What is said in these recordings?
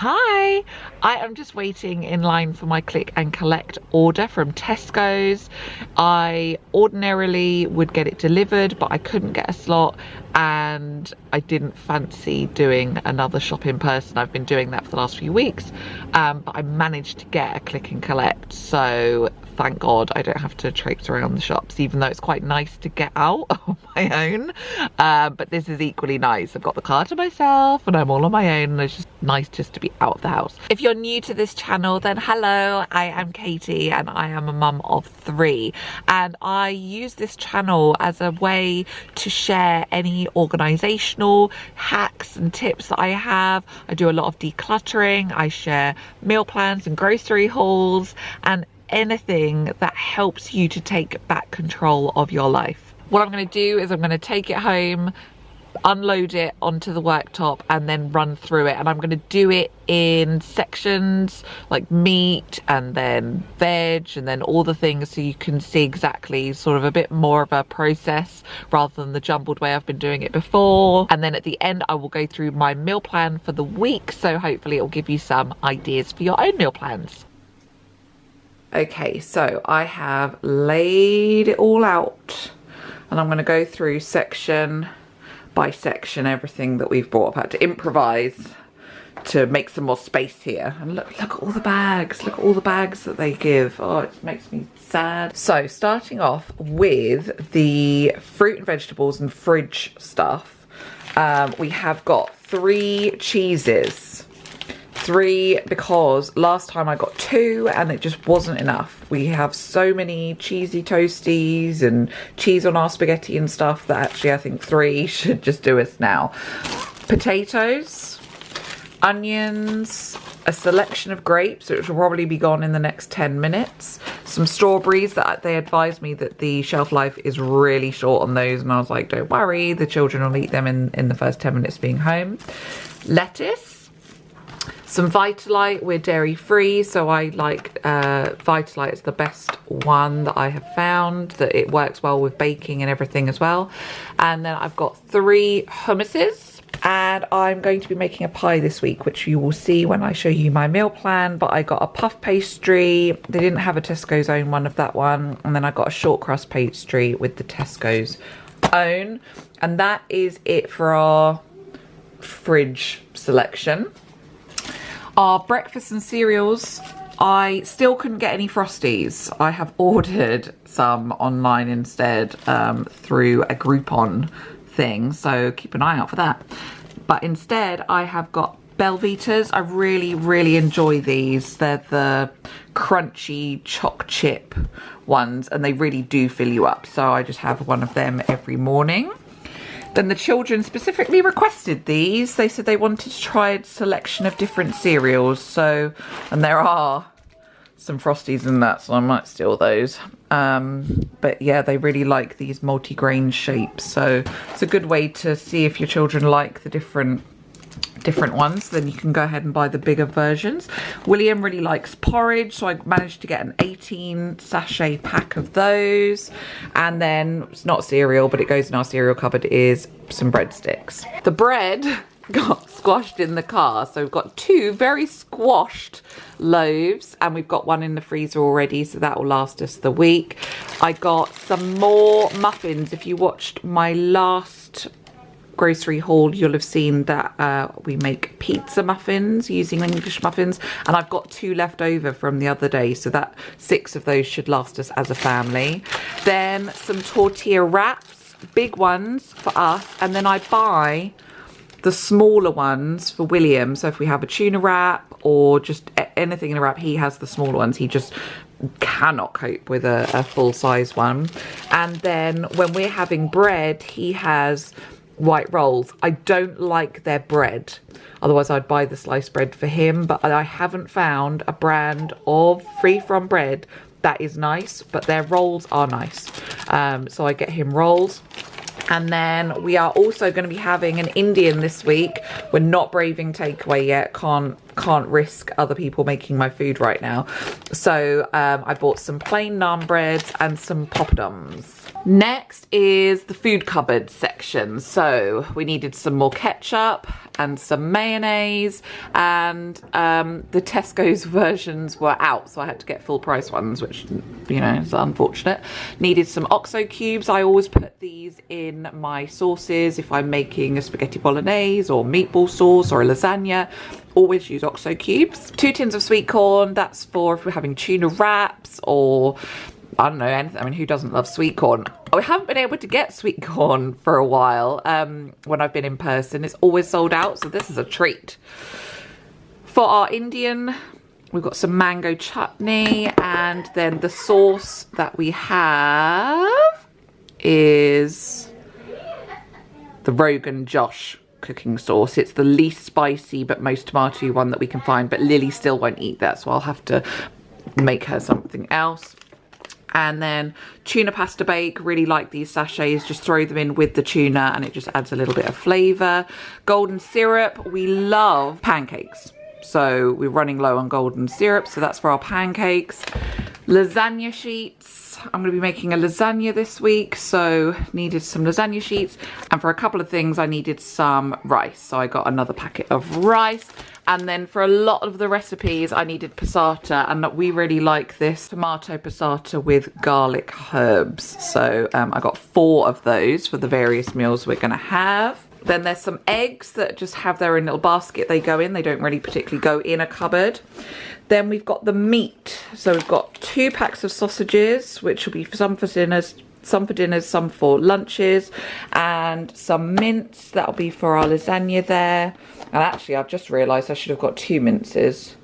Hi, I am just waiting in line for my click and collect order from Tesco's. I ordinarily would get it delivered, but I couldn't get a slot and I didn't fancy doing another shop in person. I've been doing that for the last few weeks, um, but I managed to get a click and collect. So thank God I don't have to traipse around the shops, even though it's quite nice to get out on my own. Um, but this is equally nice. I've got the car to myself and I'm all on my own and just nice just to be out of the house. If you're new to this channel, then hello, I am Katie and I am a mum of three. And I use this channel as a way to share any organizational hacks and tips that I have. I do a lot of decluttering. I share meal plans and grocery hauls and anything that helps you to take back control of your life. What I'm going to do is I'm going to take it home, unload it onto the worktop and then run through it. And I'm going to do it in sections like meat and then veg and then all the things so you can see exactly sort of a bit more of a process rather than the jumbled way I've been doing it before. And then at the end I will go through my meal plan for the week. So hopefully it will give you some ideas for your own meal plans. Okay, so I have laid it all out and I'm going to go through section by section everything that we've bought. I've had to improvise to make some more space here. And look, look at all the bags. Look at all the bags that they give. Oh, it makes me sad. So starting off with the fruit and vegetables and fridge stuff, um, we have got three cheeses three because last time I got two and it just wasn't enough. We have so many cheesy toasties and cheese on our spaghetti and stuff that actually I think three should just do us now. Potatoes, onions, a selection of grapes, which will probably be gone in the next 10 minutes. Some strawberries that they advised me that the shelf life is really short on those. And I was like, don't worry, the children will eat them in, in the first 10 minutes being home. Lettuce, some Vitalite, we're dairy free, so I like uh, Vitalite is the best one that I have found, that it works well with baking and everything as well. And then I've got three hummuses and I'm going to be making a pie this week which you will see when I show you my meal plan. But I got a puff pastry. They didn't have a Tesco's own one of that one. And then I got a short crust pastry with the Tesco's own. And that is it for our fridge selection our breakfast and cereals, I still couldn't get any Frosties. I have ordered some online instead um, through a Groupon thing, so keep an eye out for that. But instead, I have got Belvitas. I really, really enjoy these. They're the crunchy choc chip ones, and they really do fill you up. So I just have one of them every morning. Then the children specifically requested these. They said they wanted to try a selection of different cereals. So, and there are some Frosties in that, so I might steal those. Um, but yeah, they really like these multi-grain shapes. So it's a good way to see if your children like the different different ones then you can go ahead and buy the bigger versions. William really likes porridge so i managed to get an 18 sachet pack of those. And then it's not cereal but it goes in our cereal cupboard is some breadsticks. The bread got squashed in the car so we've got two very squashed loaves and we've got one in the freezer already so that will last us the week. I got some more muffins. If you watched my last grocery haul, you'll have seen that uh, we make pizza muffins using English muffins. And I've got two left over from the other day. So that six of those should last us as a family. Then some tortilla wraps, big ones for us. And then I buy the smaller ones for William. So if we have a tuna wrap or just anything in a wrap, he has the smaller ones. He just cannot cope with a, a full size one. And then when we're having bread, he has white rolls. I don't like their bread. Otherwise, I'd buy the sliced bread for him. But I haven't found a brand of free from bread that is nice. But their rolls are nice. Um, so I get him rolls. And then we are also going to be having an Indian this week. We're not braving takeaway yet. Can't can't risk other people making my food right now. So um, I bought some plain naan breads and some poppadoms. Next is the food cupboard section. So we needed some more ketchup and some mayonnaise and um, the Tesco's versions were out so I had to get full price ones which you know is unfortunate. Needed some OXO cubes. I always put these in my sauces if I'm making a spaghetti bolognese or meatball sauce or a lasagna always use OXO cubes. Two tins of sweet corn, that's for if we're having tuna wraps or I don't know, anything. I mean, who doesn't love sweet corn? I haven't been able to get sweet corn for a while um, when I've been in person. It's always sold out, so this is a treat. For our Indian, we've got some mango chutney, and then the sauce that we have is the Rogan Josh cooking sauce. It's the least spicy but most tomatoey one that we can find, but Lily still won't eat that, so I'll have to make her something else. And then tuna pasta bake really like these sachets just throw them in with the tuna and it just adds a little bit of flavor. Golden syrup we love pancakes. So we're running low on golden syrup so that's for our pancakes. Lasagna sheets I'm going to be making a lasagna this week so needed some lasagna sheets and for a couple of things I needed some rice so I got another packet of rice and then for a lot of the recipes, I needed passata and we really like this tomato passata with garlic herbs. So um, I got four of those for the various meals we're gonna have. Then there's some eggs that just have their own little basket they go in. They don't really particularly go in a cupboard. Then we've got the meat. So we've got two packs of sausages, which will be some for dinners, some for dinners, some for lunches, and some mince. That'll be for our lasagna there. And actually, I've just realised I should have got two minces.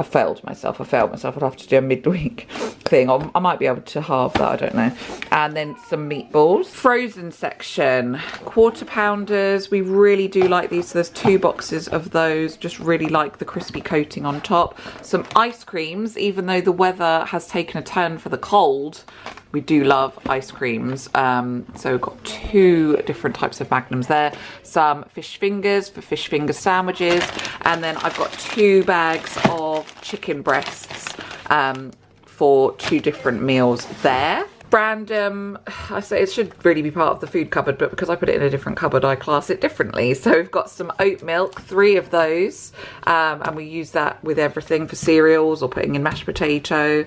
I failed myself. I failed myself. I'd have to do a midweek thing. Or I might be able to halve that. I don't know. And then some meatballs. Frozen section. Quarter pounders. We really do like these. So there's two boxes of those. Just really like the crispy coating on top. Some ice creams. Even though the weather has taken a turn for the cold, we do love ice creams. Um, so we've got two different types of magnums there. Some fish fingers for fish finger sandwiches. And then I've got two bags of chicken breasts um, for two different meals there random i say it should really be part of the food cupboard but because i put it in a different cupboard i class it differently so we've got some oat milk three of those um, and we use that with everything for cereals or putting in mashed potato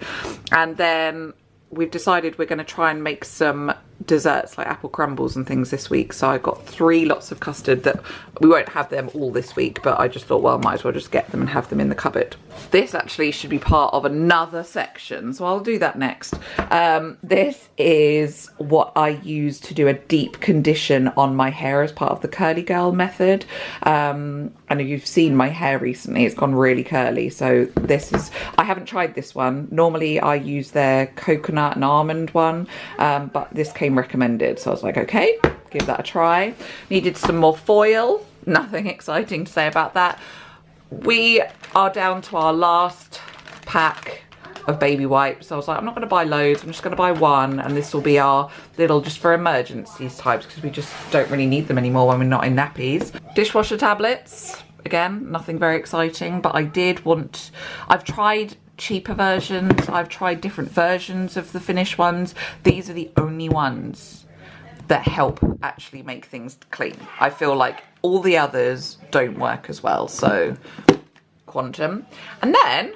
and then we've decided we're going to try and make some desserts like apple crumbles and things this week. So I got three lots of custard that we won't have them all this week but I just thought well might as well just get them and have them in the cupboard. This actually should be part of another section so I'll do that next. Um, this is what I use to do a deep condition on my hair as part of the curly girl method. Um, I know you've seen my hair recently it's gone really curly so this is I haven't tried this one normally I use their coconut and almond one um, but this came came recommended. So I was like, okay, give that a try. Needed some more foil. Nothing exciting to say about that. We are down to our last pack of baby wipes. So I was like, I'm not going to buy loads. I'm just going to buy one. And this will be our little just for emergencies types because we just don't really need them anymore when we're not in nappies. Dishwasher tablets. Again, nothing very exciting, but I did want, I've tried cheaper versions. I've tried different versions of the Finish ones. These are the only ones that help actually make things clean. I feel like all the others don't work as well. So Quantum. And then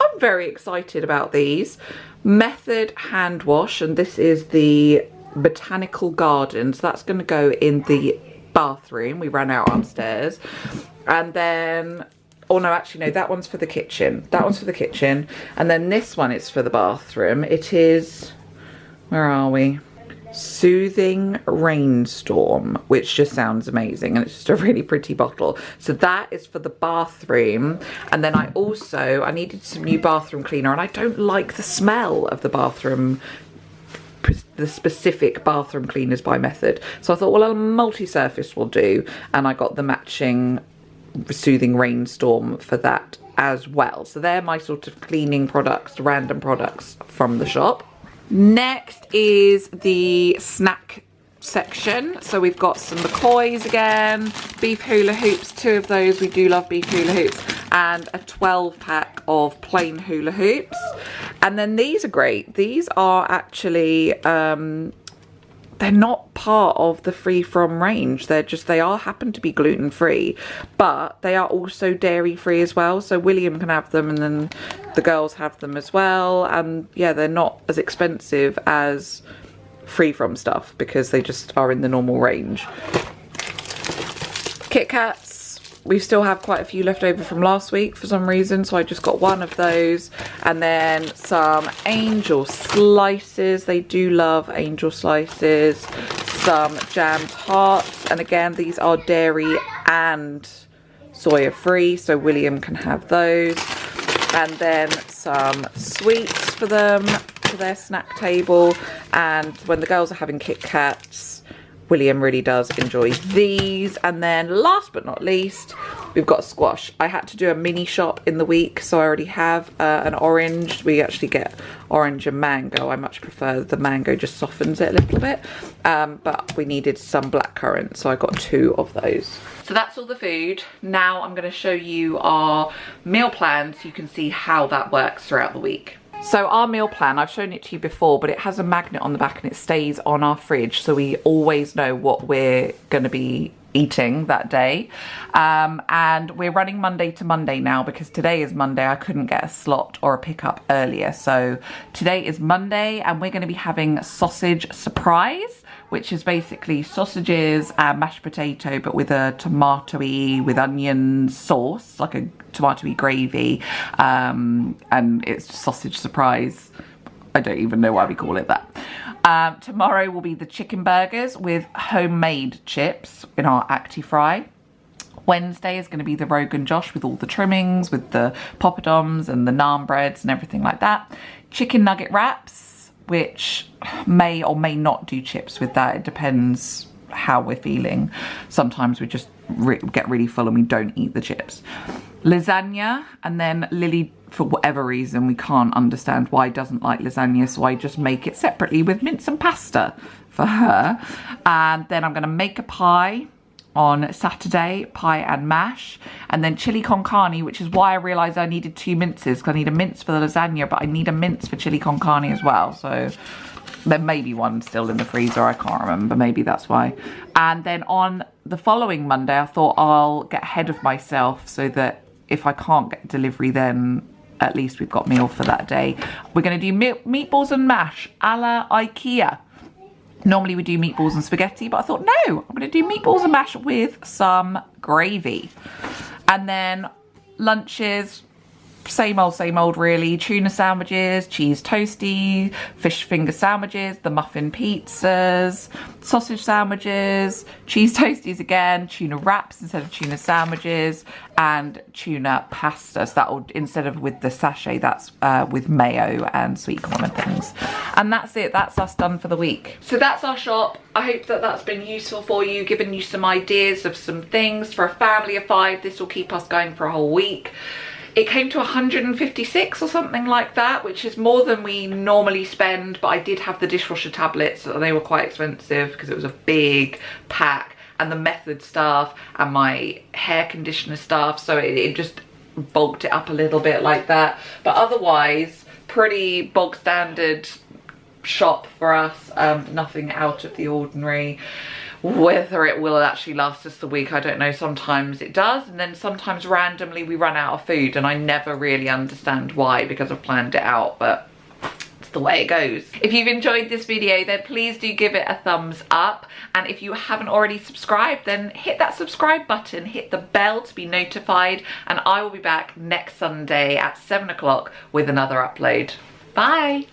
I'm very excited about these. Method hand wash and this is the Botanical Gardens. That's going to go in the bathroom. We ran out upstairs. And then oh no actually no that one's for the kitchen that one's for the kitchen and then this one is for the bathroom it is where are we soothing rainstorm which just sounds amazing and it's just a really pretty bottle so that is for the bathroom and then i also i needed some new bathroom cleaner and i don't like the smell of the bathroom the specific bathroom cleaners by method so i thought well a multi-surface will do and i got the matching soothing rainstorm for that as well. So they're my sort of cleaning products, random products from the shop. Next is the snack section. So we've got some McCoys again, beef hula hoops, two of those. We do love beef hula hoops and a 12 pack of plain hula hoops. And then these are great. These are actually um, they're not part of the free from range. They're just they are happen to be gluten free but they are also dairy free as well. So william can have them and then the girls have them as well. And yeah they're not as expensive as free from stuff because they just are in the normal range. Kit kats we still have quite a few left over from last week for some reason so I just got one of those. And then some angel slices. They do love angel slices. Some jammed hearts. And again these are dairy and soya free so William can have those. And then some sweets for them for their snack table. And when the girls are having Kit Kats William really does enjoy these. And then last but not least, we've got squash. I had to do a mini shop in the week, so I already have uh, an orange. We actually get orange and mango. I much prefer the mango, just softens it a little bit. Um, but we needed some black currant, so I got two of those. So that's all the food. Now I'm going to show you our meal plan so you can see how that works throughout the week. So our meal plan, I've shown it to you before, but it has a magnet on the back and it stays on our fridge. So we always know what we're going to be eating that day. Um, and we're running Monday to Monday now because today is Monday. I couldn't get a slot or a pickup earlier. So today is Monday and we're going to be having sausage surprise which is basically sausages and mashed potato but with a tomatoey with onion sauce like a tomatoey gravy um, and it's sausage surprise I don't even know why we call it that um, tomorrow will be the chicken burgers with homemade chips in our Actifry Wednesday is going to be the Rogan Josh with all the trimmings, with the poppadoms and the naan breads and everything like that. Chicken nugget wraps which may or may not do chips with that. It depends how we're feeling. Sometimes we just re get really full and we don't eat the chips. Lasagna, and then Lily, for whatever reason, we can't understand why doesn't like lasagna, so I just make it separately with mince and pasta for her. And then I'm gonna make a pie on Saturday, pie and mash, and then chili con carne, which is why I realised I needed two minces, because I need a mince for the lasagna, but I need a mince for chili con carne as well, so there may be one still in the freezer, I can't remember, maybe that's why. And then on the following Monday, I thought I'll get ahead of myself so that if I can't get delivery then at least we've got meal for that day. We're going to do meatballs and mash a la Ikea. Normally we do meatballs and spaghetti, but I thought, no, I'm gonna do meatballs and mash with some gravy. And then lunches, same old, same old really. Tuna sandwiches, cheese toasty, fish finger sandwiches, the muffin pizzas, sausage sandwiches, cheese toasties again, tuna wraps instead of tuna sandwiches, and tuna pasta. So that will, instead of with the sachet, that's uh, with mayo and sweet corn and things. And that's it, that's us done for the week. So that's our shop. I hope that that's been useful for you, given you some ideas of some things. For a family of five, this will keep us going for a whole week. It came to 156 or something like that, which is more than we normally spend, but I did have the dishwasher tablets, and they were quite expensive because it was a big pack, and the method stuff, and my hair conditioner stuff, so it, it just bulked it up a little bit like that. But otherwise, pretty bog standard shop for us, um, nothing out of the ordinary. Whether it will actually last us the week, I don't know. Sometimes it does. And then sometimes randomly we run out of food and I never really understand why because I've planned it out. But it's the way it goes. If you've enjoyed this video, then please do give it a thumbs up. And if you haven't already subscribed, then hit that subscribe button, hit the bell to be notified. And I will be back next Sunday at seven o'clock with another upload. Bye.